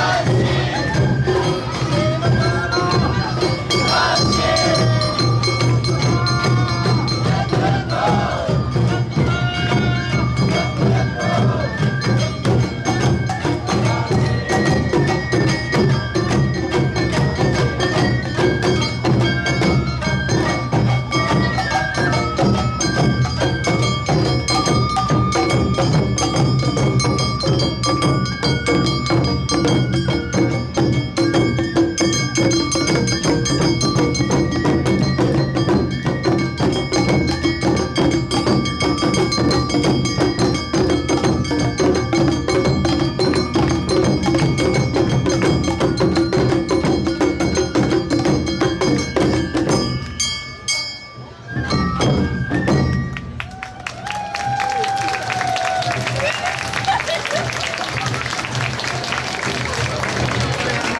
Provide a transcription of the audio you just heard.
Hey!